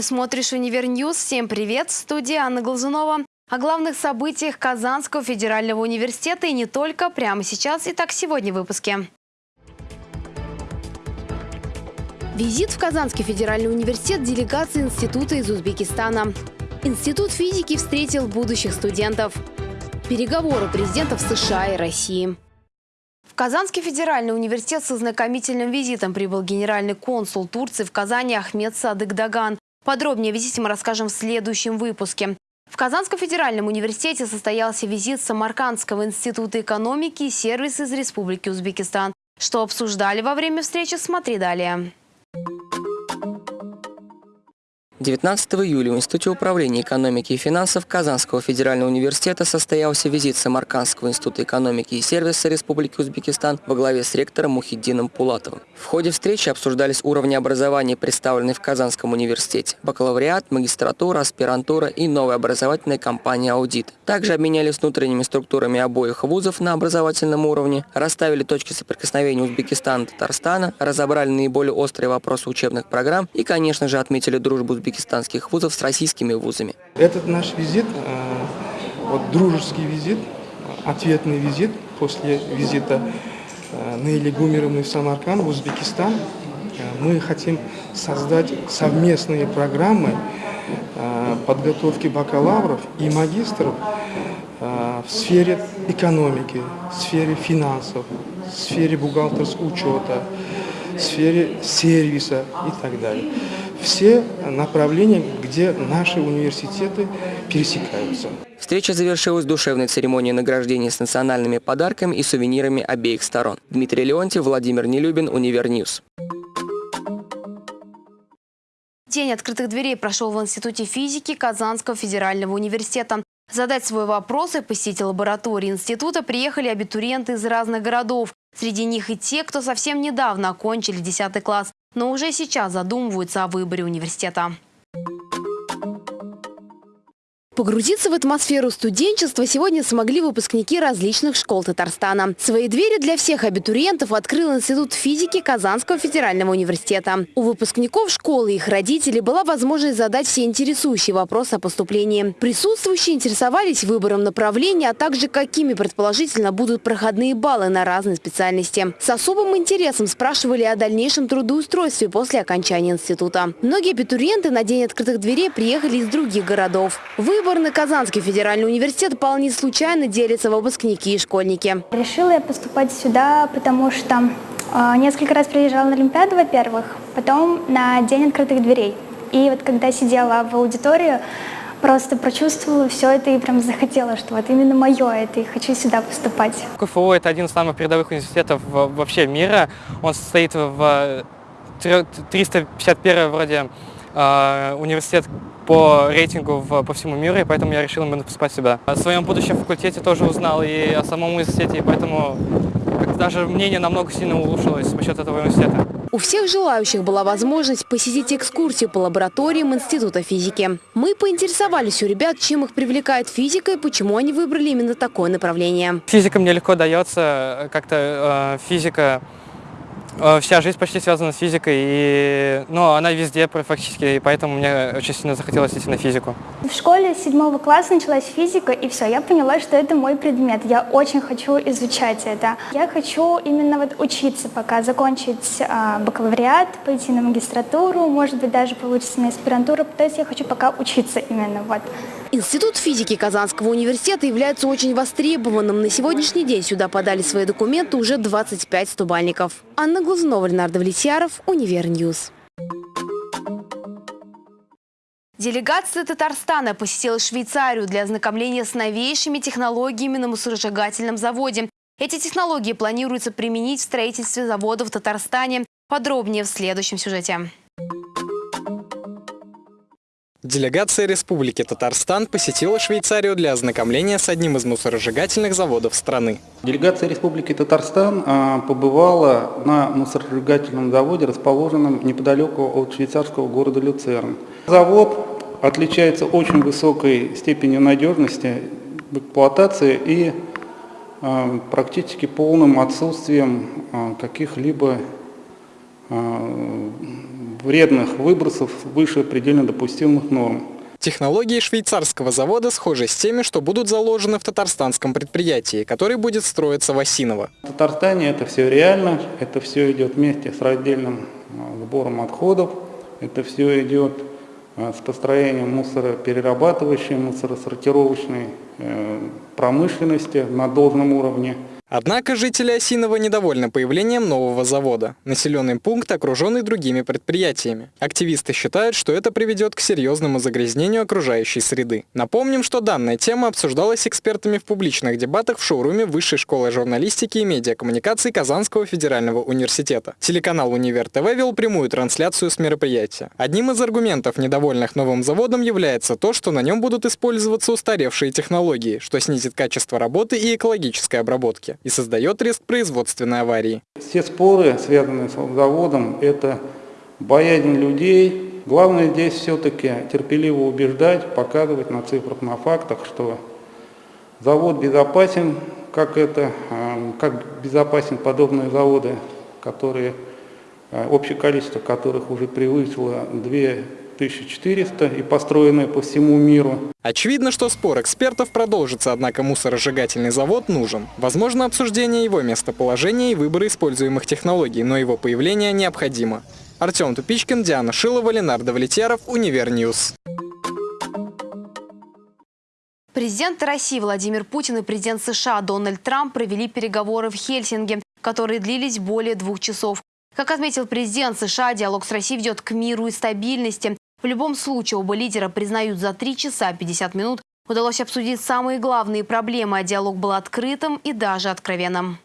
Ты смотришь «Univer News». Всем привет! В студии Анна Глазунова. О главных событиях Казанского федерального университета и не только прямо сейчас. Итак, сегодня в выпуске. Визит в Казанский федеральный университет делегации Института из Узбекистана. Институт физики встретил будущих студентов. Переговоры президентов США и России. В Казанский федеральный университет с ознакомительным визитом прибыл генеральный консул Турции в Казани Ахмед Садык Даган. Подробнее о визите мы расскажем в следующем выпуске. В Казанском федеральном университете состоялся визит Самаркандского института экономики и сервис из Республики Узбекистан. Что обсуждали во время встречи, смотри далее. 19 июля в Институте управления экономики и финансов Казанского федерального университета состоялся визит Самаркандского института экономики и сервиса Республики Узбекистан во главе с ректором Мухиддином Пулатовым. В ходе встречи обсуждались уровни образования, представленные в Казанском университете, бакалавриат, магистратура, аспирантура и новая образовательная компания «Аудит». Также обменялись внутренними структурами обоих вузов на образовательном уровне, расставили точки соприкосновения Узбекистана и Татарстана, разобрали наиболее острые вопросы учебных программ и, конечно же, отметили дружбу Узбекистана узбекистанских вузов с российскими вузами. Этот наш визит, э, вот дружеский визит, ответный визит после визита э, Наили Гумеровны в Самарканд, в Узбекистан. Э, мы хотим создать совместные программы подготовки бакалавров и магистров в сфере экономики, в сфере финансов, в сфере бухгалтерского учета, в сфере сервиса и так далее все направления, где наши университеты пересекаются. Встреча завершилась душевной церемонией награждения с национальными подарками и сувенирами обеих сторон. Дмитрий Леонтьев, Владимир Нелюбин, Univer News. День открытых дверей прошел в Институте физики Казанского федерального университета. Задать свой вопрос и посетить лаборатории института приехали абитуриенты из разных городов. Среди них и те, кто совсем недавно окончили 10 класс но уже сейчас задумываются о выборе университета. Погрузиться в атмосферу студенчества сегодня смогли выпускники различных школ Татарстана. Свои двери для всех абитуриентов открыл Институт физики Казанского федерального университета. У выпускников школы и их родителей была возможность задать все интересующие вопросы о поступлении. Присутствующие интересовались выбором направления, а также какими предположительно будут проходные баллы на разные специальности. С особым интересом спрашивали о дальнейшем трудоустройстве после окончания института. Многие абитуриенты на день открытых дверей приехали из других городов. Выбор Выбор на Казанский федеральный университет вполне случайно делятся выпускники и школьники. Решила я поступать сюда, потому что э, несколько раз приезжала на Олимпиаду, во-первых, потом на День открытых дверей. И вот когда сидела в аудитории, просто прочувствовала все это и прям захотела, что вот именно мое это, и хочу сюда поступать. КФУ – это один из самых передовых университетов вообще мира. Он состоит в 351 э, вроде университет по рейтингу в, по всему миру, и поэтому я решил именно поступать сюда. О своем будущем факультете тоже узнал и о самом университете, и поэтому даже мнение намного сильно улучшилось за счет этого университета. У всех желающих была возможность посетить экскурсию по лабораториям Института физики. Мы поинтересовались у ребят, чем их привлекает физика и почему они выбрали именно такое направление. Физика мне легко дается, как-то э, физика вся жизнь почти связана с физикой, и, ну, она везде практически, и поэтому мне очень сильно захотелось идти на физику. В школе седьмого класса началась физика, и все, я поняла, что это мой предмет. Я очень хочу изучать это. Я хочу именно вот учиться пока, закончить э, бакалавриат, пойти на магистратуру, может быть, даже получится на аспирантуру. То есть я хочу пока учиться именно вот. Институт физики Казанского университета является очень востребованным. На сегодняшний день сюда подали свои документы уже 25 стобалльников. Анна Глазунова, Ленар Давлетьяров, Univer News. Делегация Татарстана посетила Швейцарию для ознакомления с новейшими технологиями на мусоросжигательном заводе. Эти технологии планируется применить в строительстве завода в Татарстане. Подробнее в следующем сюжете. Делегация Республики Татарстан посетила Швейцарию для ознакомления с одним из мусоросжигательных заводов страны. Делегация Республики Татарстан а, побывала на мусоросжигательном заводе, расположенном неподалеку от швейцарского города Люцерн. Завод отличается очень высокой степенью надежности в эксплуатации и а, практически полным отсутствием а, каких-либо вредных выбросов выше предельно допустимых норм. Технологии швейцарского завода схожи с теми, что будут заложены в татарстанском предприятии, который будет строиться в Осиново. В Татарстане это все реально, это все идет вместе с раздельным а, сбором отходов, это все идет а, с построением мусороперерабатывающей, мусоросортировочной э, промышленности на должном уровне. Однако жители Осинова недовольны появлением нового завода. Населенный пункт окруженный другими предприятиями. Активисты считают, что это приведет к серьезному загрязнению окружающей среды. Напомним, что данная тема обсуждалась экспертами в публичных дебатах в шоуруме Высшей школы журналистики и медиакоммуникаций Казанского федерального университета. Телеканал «Универ ТВ» вел прямую трансляцию с мероприятия. Одним из аргументов, недовольных новым заводом, является то, что на нем будут использоваться устаревшие технологии, что снизит качество работы и экологической обработки и создает риск производственной аварии. Все споры, связанные с заводом, это боязнь людей. Главное здесь все-таки терпеливо убеждать, показывать на цифрах, на фактах, что завод безопасен, как, это, э, как безопасен подобные заводы, которые, э, общее количество которых уже превысило 2 1400 и построенные по всему миру. Очевидно, что спор экспертов продолжится, однако мусоросжигательный завод нужен. Возможно обсуждение его местоположения и выбора используемых технологий, но его появление необходимо. Артем Тупичкин, Диана Шилова, Ленар Давлетьяров, Univer News. Президент России Владимир Путин и президент США Дональд Трамп провели переговоры в Хельсинки, которые длились более двух часов. Как отметил президент США, диалог с Россией ведет к миру и стабильности. В любом случае, оба лидера признают, за 3 часа 50 минут удалось обсудить самые главные проблемы, а диалог был открытым и даже откровенным.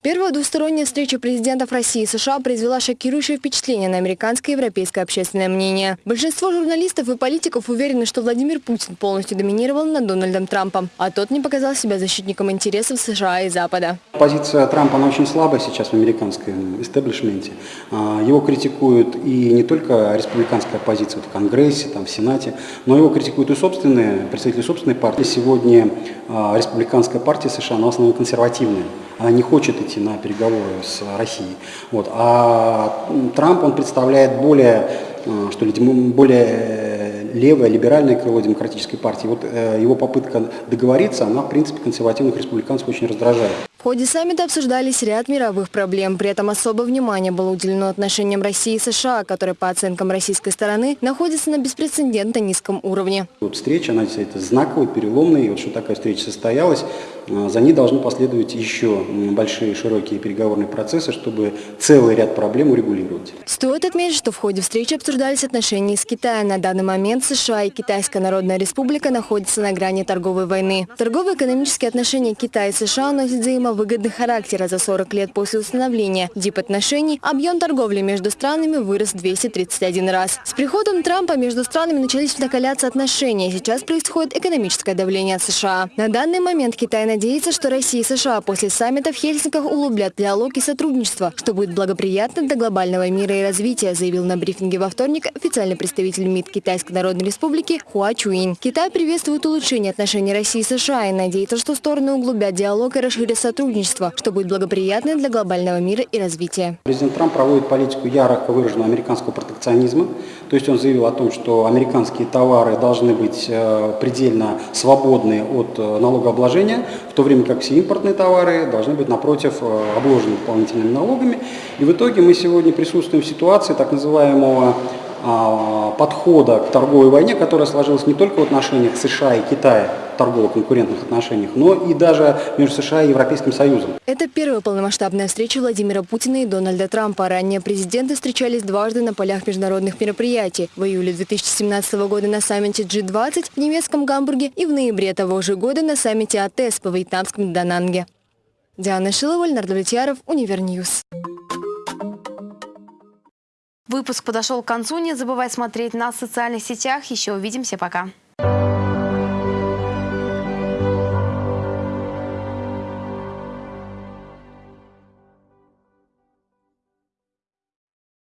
Первая двусторонняя встреча президентов России и США произвела шокирующее впечатление на американское и европейское общественное мнение. Большинство журналистов и политиков уверены, что Владимир Путин полностью доминировал над Дональдом Трампом, а тот не показал себя защитником интересов США и Запада. Позиция Трампа, она очень слабая сейчас в американском истеблишменте. А, его критикуют и не только республиканская оппозиция в Конгрессе, там, в Сенате, но его критикуют и собственные, представители собственной партии. Сегодня а, республиканская партия США, она в основном консервативная не хочет идти на переговоры с Россией. Вот. А Трамп, он представляет более, э, что ли, более левое, либеральное крыло демократической партии. Вот э, его попытка договориться, она, в принципе, консервативных республиканцев очень раздражает. В ходе саммита обсуждались ряд мировых проблем. При этом особое внимание было уделено отношениям России и США, которые, по оценкам российской стороны, находятся на беспрецедентно низком уровне. Вот встреча, она это знаковая, переломная. И вот что такая встреча состоялась, а, за ней должны последовать еще большие широкие переговорные процессы, чтобы целый ряд проблем урегулировать. Стоит отметить, что в ходе встречи обсуждались отношения с Китаем. На данный момент США и Китайская Народная Республика находятся на грани торговой войны. Торгово-экономические отношения Китая и США носят взаимодействие взаимовыгодный характер. За 40 лет после установления дип-отношений объем торговли между странами вырос 231 раз. С приходом Трампа между странами начались накаляться отношения. Сейчас происходит экономическое давление от США. На данный момент Китай надеется, что Россия и США после саммита в Хельсинках углублят диалог и сотрудничество, что будет благоприятно для глобального мира и развития, заявил на брифинге во вторник официальный представитель МИД Китайской Народной Республики Хуа Чуин. Китай приветствует улучшение отношений России и США и надеется, что стороны углубят диалог и расширят сотрудничество сотрудничество, что будет благоприятно для глобального мира и развития. Президент Трамп проводит политику ярко выраженного американского протекционизма. То есть он заявил о том, что американские товары должны быть э, предельно свободны от э, налогообложения, в то время как все импортные товары должны быть, напротив, э, обложены дополнительными налогами. И в итоге мы сегодня присутствуем в ситуации так называемого а, подхода к торговой войне, которая сложилась не только в отношениях США и Китая, торгово-конкурентных отношениях, но и даже между США и Европейским Союзом. Это первая полномасштабная встреча Владимира Путина и Дональда Трампа. Ранее президенты встречались дважды на полях международных мероприятий. В июле 2017 года на саммите G20 в немецком Гамбурге и в ноябре того же года на саммите АТС во вьетнамском Дананге. Диана Шилова, Ленар Давлетьяров, Univer News. Выпуск подошел к концу. Не забывай смотреть нас в социальных сетях. Еще увидимся. Пока.